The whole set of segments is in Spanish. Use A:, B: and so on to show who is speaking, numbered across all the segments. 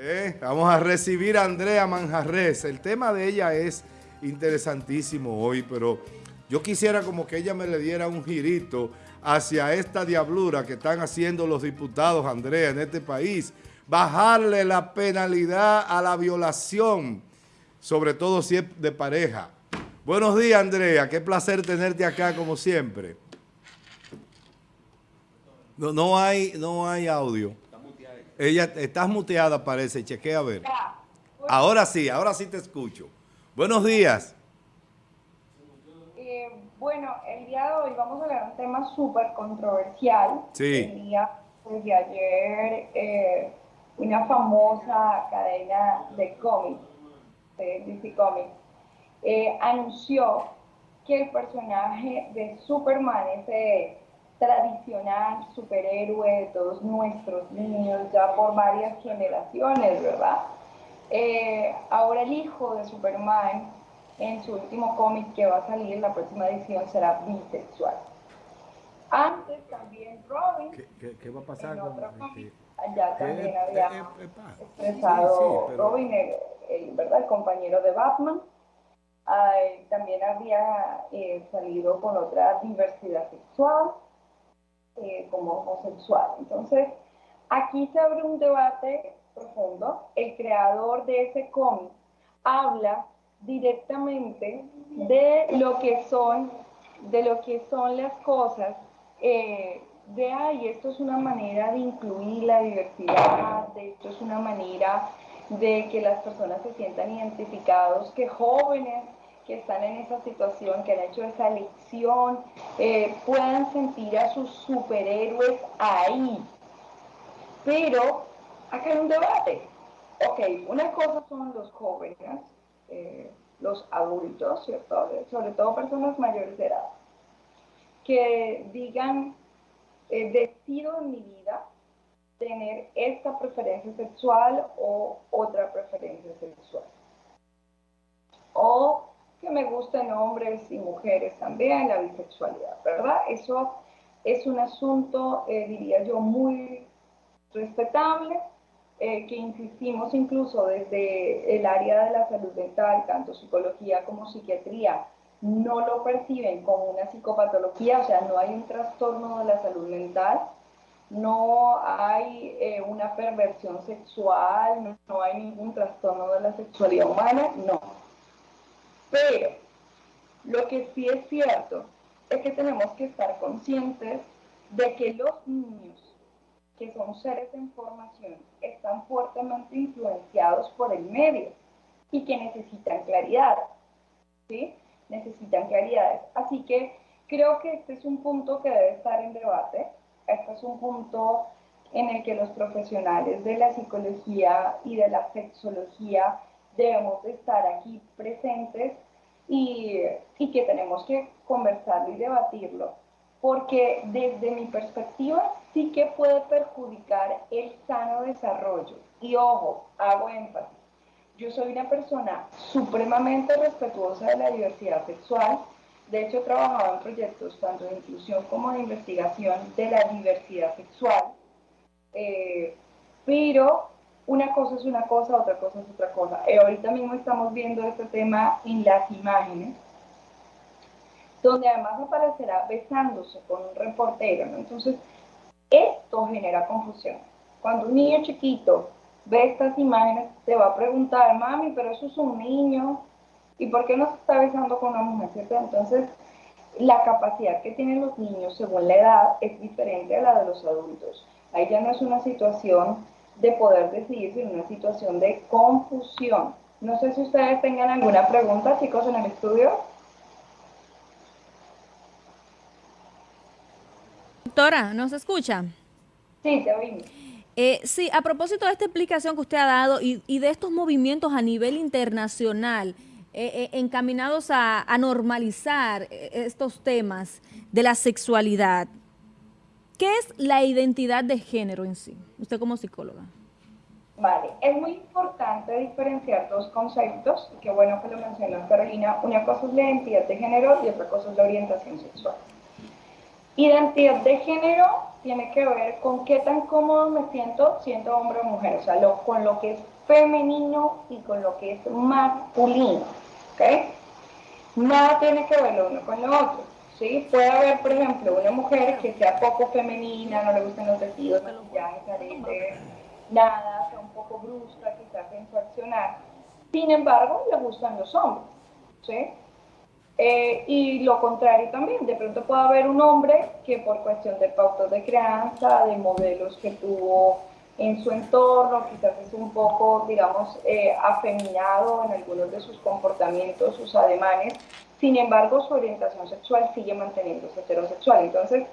A: Eh, vamos a recibir a Andrea Manjarres. El tema de ella es interesantísimo hoy, pero yo quisiera como que ella me le diera un girito hacia esta diablura que están haciendo los diputados, Andrea, en este país. Bajarle la penalidad a la violación, sobre todo si es de pareja. Buenos días, Andrea. Qué placer tenerte acá como siempre. No, no, hay, no hay audio. Ella, estás muteada parece, chequea a ver. Ahora sí, ahora sí te escucho. Buenos días.
B: Eh, bueno, el día de hoy vamos a hablar de un tema súper controversial.
A: Sí.
B: El día de ayer, eh, una famosa cadena de cómics, de DC Comics, eh, anunció que el personaje de Superman, ese tradicional superhéroe de todos nuestros niños ya por varias generaciones, ¿verdad? Eh, ahora el hijo de Superman, en su último cómic que va a salir, en la próxima edición, será bisexual. Antes también Robin,
A: ¿Qué, va a pasar con
B: allá también
A: ¿Qué-
B: había
A: eh,
B: expresado
A: sí, sí, pero-
B: Robin, el, el- ¿verdad? el compañero de Batman. Ay, también había eh, salido con otra diversidad sexual, eh, como homosexual. Entonces, aquí se abre un debate profundo. El creador de ese cómic habla directamente de lo que son, de lo que son las cosas, eh, de ay, esto es una manera de incluir la diversidad, de esto es una manera de que las personas se sientan identificados, que jóvenes que están en esa situación, que han hecho esa elección, eh, puedan sentir a sus superhéroes ahí. Pero acá hay un debate. Ok, una cosa son los jóvenes, eh, los adultos, ¿cierto? Sobre todo personas mayores de edad, que digan, eh, decido en mi vida tener esta preferencia sexual o otra preferencia sexual. O que me gusten hombres y mujeres también, la bisexualidad, ¿verdad? Eso es un asunto, eh, diría yo, muy respetable, eh, que insistimos incluso desde el área de la salud mental, tanto psicología como psiquiatría, no lo perciben como una psicopatología, o sea, no hay un trastorno de la salud mental, no hay eh, una perversión sexual, no hay ningún trastorno de la sexualidad humana, no. Pero lo que sí es cierto es que tenemos que estar conscientes de que los niños, que son seres en formación, están fuertemente influenciados por el medio y que necesitan claridad, ¿sí? Necesitan claridades. Así que creo que este es un punto que debe estar en debate. Este es un punto en el que los profesionales de la psicología y de la sexología debemos de estar aquí presentes y, y que tenemos que conversarlo y debatirlo, porque desde mi perspectiva sí que puede perjudicar el sano desarrollo. Y ojo, hago énfasis, yo soy una persona supremamente respetuosa de la diversidad sexual, de hecho he trabajado en proyectos tanto de inclusión como de investigación de la diversidad sexual, eh, pero una cosa es una cosa, otra cosa es otra cosa. Eh, ahorita mismo estamos viendo este tema en las imágenes, donde además aparecerá besándose con un reportero. Entonces, esto genera confusión. Cuando un niño chiquito ve estas imágenes, te va a preguntar, mami, pero eso es un niño, ¿y por qué no se está besando con una mujer? ¿cierto? Entonces, la capacidad que tienen los niños según la edad es diferente a la de los adultos. Ahí ya no es una situación de poder decidir, sino una situación de confusión. No sé si ustedes tengan alguna pregunta, chicos, en el estudio.
C: Doctora, ¿nos escucha?
B: Sí, te oímos.
C: Eh, sí, a propósito de esta explicación que usted ha dado y, y de estos movimientos a nivel internacional eh, eh, encaminados a, a normalizar eh, estos temas de la sexualidad, ¿qué es la identidad de género en sí? Usted como psicóloga.
B: Vale, es muy importante diferenciar dos conceptos, y qué bueno que lo mencionó Carolina. Una cosa es la identidad de género y otra cosa es la orientación sexual. Identidad de género tiene que ver con qué tan cómodo me siento siendo hombre o mujer, o sea, con lo que es femenino y con lo que es masculino, ¿ok? Nada tiene que ver lo uno con lo otro, ¿sí? Puede haber, por ejemplo, una mujer que sea poco femenina, no le gusten los vestidos, maquillaje, aretes, nada, sea un poco brusca, quizás en su accionar. Sin embargo, le gustan los hombres, ¿sí? Eh, y lo contrario también, de pronto puede haber un hombre que por cuestión de pautas de crianza, de modelos que tuvo en su entorno, quizás es un poco, digamos, eh, afeminado en algunos de sus comportamientos, sus ademanes, sin embargo su orientación sexual sigue manteniéndose heterosexual. Entonces,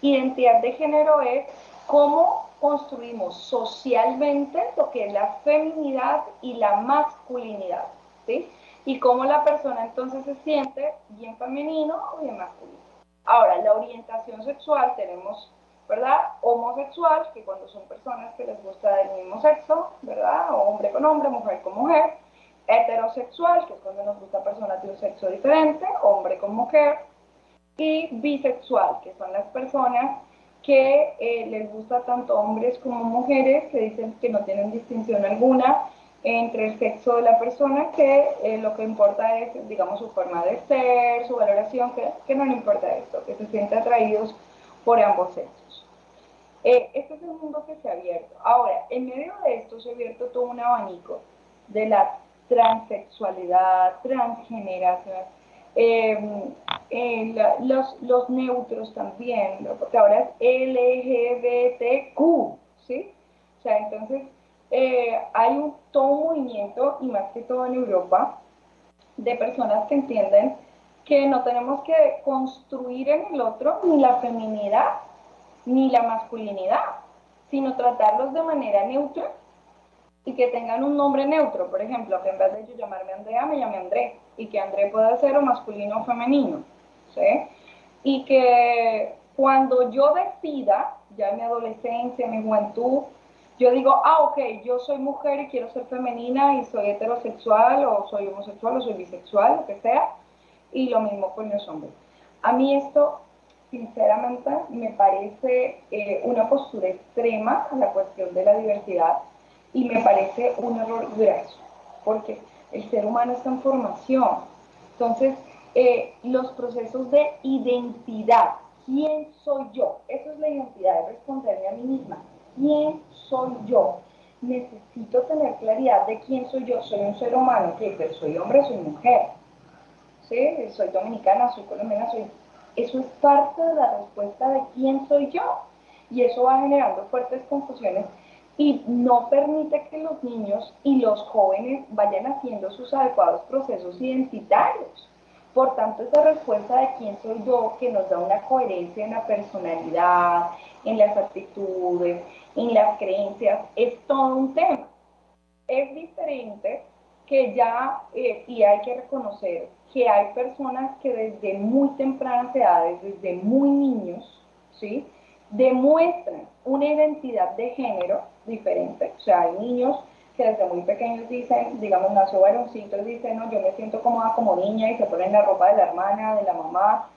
B: identidad de género es cómo construimos socialmente lo que es la feminidad y la masculinidad, ¿sí? y cómo la persona entonces se siente bien femenino o bien masculino. Ahora, la orientación sexual tenemos, ¿verdad? Homosexual, que cuando son personas que les gusta del mismo sexo, ¿verdad? hombre con hombre, mujer con mujer. Heterosexual, que es cuando nos gusta personas de un sexo diferente, hombre con mujer. Y bisexual, que son las personas que eh, les gusta tanto hombres como mujeres, que dicen que no tienen distinción alguna entre el sexo de la persona que eh, lo que importa es, digamos, su forma de ser, su valoración, que, que no le importa esto, que se siente atraídos por ambos sexos. Eh, este es el mundo que se ha abierto. Ahora, en medio de esto se ha abierto todo un abanico de la transexualidad, transgeneración, em, eh, los, neutros también, porque ahora es LGBTQ, ¿sí? O sea, entonces eh, hay un, todo movimiento, y más que todo en Europa, de personas que entienden que no tenemos que construir en el otro ni la feminidad ni la masculinidad, sino tratarlos de manera neutra y que tengan un nombre neutro, por ejemplo, que en vez de yo llamarme Andrea, me llame André, y que André pueda ser o masculino o femenino, ¿sí? Y que cuando yo decida, ya en mi adolescencia, en mi juventud, yo digo, ah, ok, yo soy mujer y quiero ser femenina y soy heterosexual o soy homosexual o soy bisexual, lo que sea, y lo mismo con los hombres. A mí esto, sinceramente, me parece eh, una postura extrema a la cuestión de la diversidad y me parece un error graso, porque el ser humano está en formación. Entonces, eh, los procesos de identidad, ¿quién soy yo? Eso es la identidad, de responderme a mí misma quién soy yo. Necesito tener claridad de quién soy yo. Soy un ser humano, que pero soy hombre, soy mujer. ¿Sí? Soy dominicana, soy colombiana, soy... Eso es parte de la respuesta de quién soy yo. Y eso va generando fuertes confusiones y no permite que los niños y los jóvenes vayan haciendo sus adecuados procesos identitarios. Por tanto, esa respuesta de quién soy yo, que nos da una coherencia en la personalidad, en las actitudes, en las creencias, es todo un tema. Es diferente que ya, eh, y hay que reconocer que hay personas que desde muy tempranas edades, desde muy niños, ¿sí? demuestran una identidad de género diferente. O sea, hay niños que desde muy pequeños dicen, digamos, nació varoncito y dicen, no, yo me siento cómoda como niña y se ponen la ropa de la hermana, de la mamá.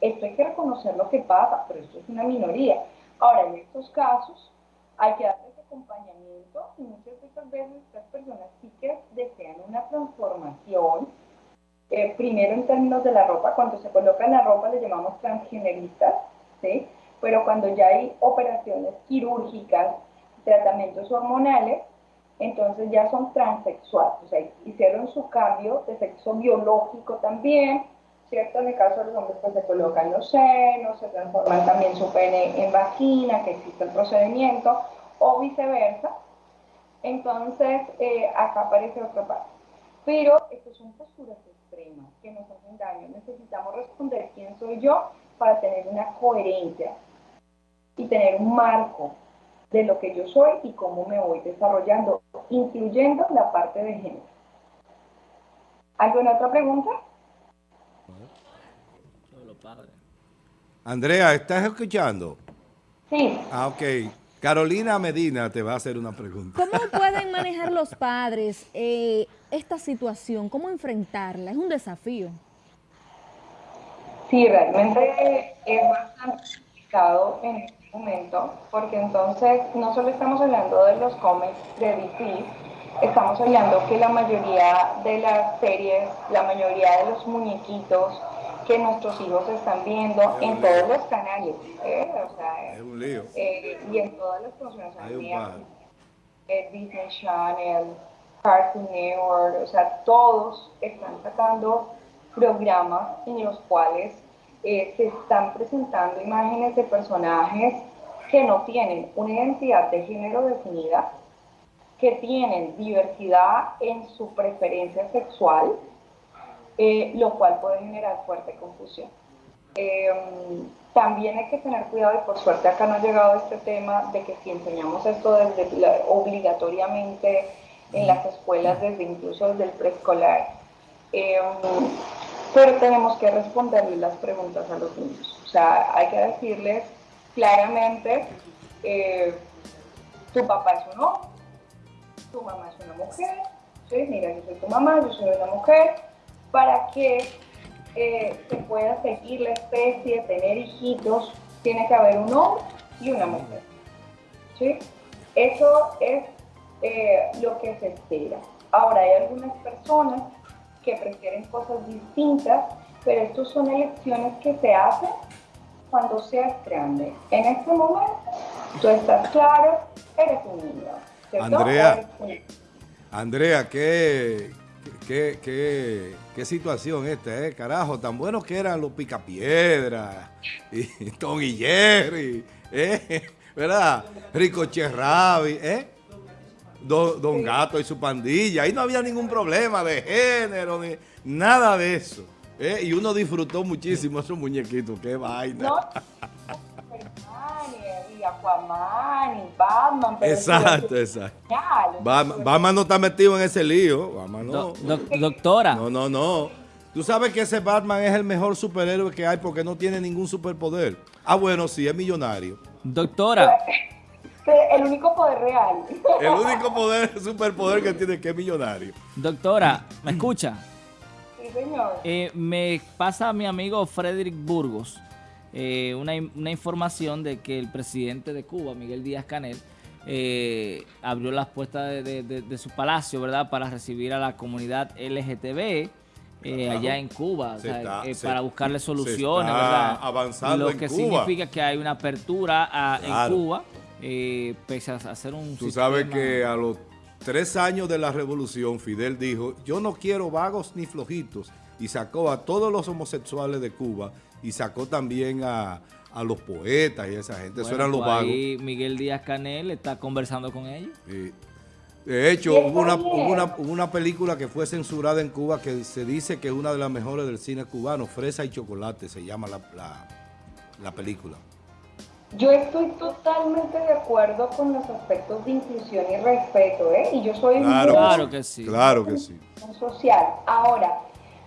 B: Esto hay que reconocer lo que pasa, pero esto es una minoría. Ahora, en estos casos, hay que darles acompañamiento y muchas de estas veces estas personas sí que desean una transformación. Eh, primero en términos de la ropa, cuando se coloca la ropa le llamamos transgeneristas, ¿sí? pero cuando ya hay operaciones quirúrgicas, tratamientos hormonales, entonces ya son transexuales, o sea, hicieron su cambio de sexo biológico también, ¿cierto? En el caso de los hombres, pues se colocan los senos, se transforman también su pene en vagina, que existe el procedimiento, o viceversa. Entonces, eh, acá aparece otra parte. Pero estas son posturas extremas que nos hacen daño. Necesitamos responder quién soy yo para tener una coherencia y tener un marco de lo que yo soy y cómo me voy desarrollando, incluyendo la parte de género. ¿Alguna otra pregunta?
A: Andrea, ¿estás escuchando?
B: Sí.
A: Ah, ok. Carolina Medina te va a hacer una pregunta.
C: ¿Cómo pueden manejar los padres eh, esta situación? ¿Cómo enfrentarla? Es un desafío.
B: Sí, realmente es bastante, complicado en este momento, porque entonces no solo estamos hablando de los cómics de DC, estamos hablando que la mayoría de las series, la mayoría de los muñequitos que nuestros hijos están viendo en todos los canales, ¿eh? o sea, es un lío. Eh, y en todas las funciones, eh, Disney Channel, Cartoon Network, o sea, todos están sacando programas en los cuales eh, se están presentando imágenes de personajes que no tienen una identidad de género definida, que tienen diversidad en su preferencia sexual, eh, lo cual puede generar fuerte confusión. Em, también hay que tener cuidado, y por suerte acá no ha llegado este tema de que si enseñamos esto desde obligatoriamente en las escuelas, desde incluso desde el preescolar, pero tenemos que responderle las preguntas a los niños. O sea, hay que decirles claramente, eh, tu papá es un hombre, tu mamá es una mujer, ¿sí? mira, yo soy tu mamá, yo soy una mujer, para que eh, se pueda seguir la especie, tener hijitos, tiene que haber un hombre y una mujer. ¿sí? Eso es eh, lo que se espera. Ahora, hay algunas personas que prefieren cosas distintas, pero estas son elecciones que se hacen cuando seas grande. En este momento, tú estás claro, eres un niño.
A: Andrea, Andrea, ¿qué, qué, qué, situación esta, eh? Carajo, tan buenos que eran los picapiedras, y Tom y Jerry, eh, ¿verdad? Rico Cherrabi, ¿eh? Don, Gato y su pandilla. Ahí no había ningún problema de género, ni nada de eso. ¿eh? Y uno disfrutó muchísimo esos muñequitos. ¡Qué vaina! No, y Aquaman y Batman. exacto, exacto. Batman, no está metido en ese lío. Batman no.
D: doctora.
A: No, no, no. Tú sabes que ese Batman es el mejor superhéroe que hay porque no tiene ningún superpoder. Ah, bueno, sí, es millonario.
D: Doctora.
B: El único poder real.
A: El único poder, superpoder que tiene que es millonario.
D: Doctora, ¿me escucha?
B: Sí, señor.
D: Eh, me pasa a mi amigo Frederick Burgos eh, una, información de que el presidente de Cuba, Miguel Díaz Canel, eh, abrió las puertas de, su palacio, ¿verdad?, para recibir a la comunidad LGTB. allá en Cuba, para buscarle soluciones, ¿verdad?
A: Avanzando
D: Lo que significa que hay una apertura en Cuba eh, pese a hacer un
A: Tú sabes que a los tres años de la revolución, Fidel dijo, yo no quiero vagos ni flojitos, y sacó a todos los homosexuales de Cuba, y sacó también a, los poetas y esa gente, eso eran los vagos. Ahí
D: Miguel Díaz Canel está conversando con ellos.
A: De hecho, hubo una, una, película que fue censurada en Cuba que se dice que es una de las mejores del cine cubano, Fresa y Chocolate, se llama la, la película.
B: Yo estoy totalmente de acuerdo con los aspectos de inclusión y respeto, ¿eh? Y yo soy
A: claro, claro que sí. Claro que sí.
B: Social. Ahora,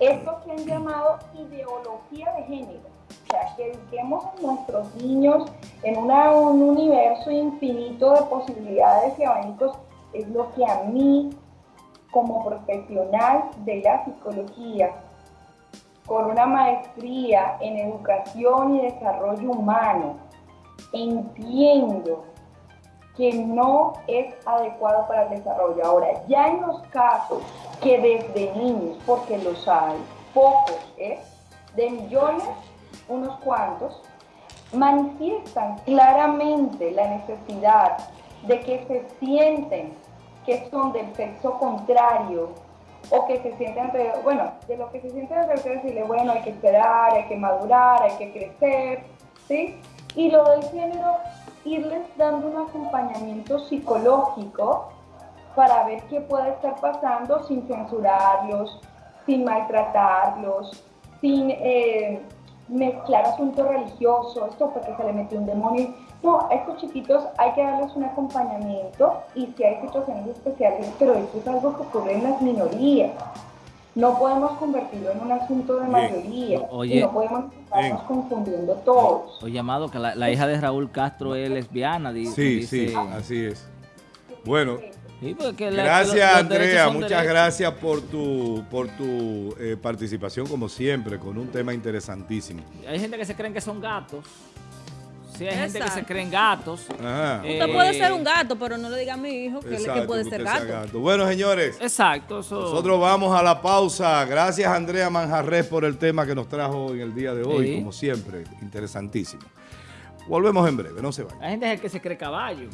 B: esto que han llamado ideología de género, o sea, que eduquemos a nuestros niños en un universo infinito de posibilidades y abanicos, es lo que a mí, como profesional de la psicología, con una maestría en educación y desarrollo humano, entiendo que no es adecuado para el desarrollo. Ahora, ya en los casos que desde niños, porque los hay, pocos, ¿eh? de millones, unos cuantos, manifiestan claramente la necesidad de que se sienten que son del sexo contrario o que se sienten, bueno, de lo que se sienten que decirle, bueno, hay que esperar, hay que madurar, hay que crecer, ¿sí? Y lo del género, irles dando un acompañamiento psicológico para ver qué puede estar pasando sin censurarlos, sin maltratarlos, sin eh, mezclar asuntos religiosos, esto porque se le metió un demonio. No, a estos chiquitos hay que darles un acompañamiento y si hay situaciones especiales, pero esto es algo que ocurre en las minorías. No podemos convertirlo en un asunto de mayoría. no podemos estarnos confundiendo todos.
D: Oye, llamado que la, hija de Raúl Castro es lesbiana. Dice,
A: sí, sí, así es. Bueno, gracias Andrea, muchas gracias por tu, por tu eh, participación como siempre, con un tema interesantísimo.
D: Hay gente que se creen que son gatos. Hay gente que se creen gatos.
A: Ajá.
D: Eh,
C: Usted puede ser un gato, pero no le diga a mi hijo que, que
A: Exacto,
C: puede
A: que
C: ser
A: usted sea
C: gato.
A: Bueno, señores,
D: Exacto, eso.
A: nosotros vamos a la pausa. Gracias, Andrea Manjarres, por el tema que nos trajo en el día de hoy,
D: Sí.
A: como siempre, interesantísimo. Volvemos en breve, no se vayan.
D: Hay gente que se cree caballo.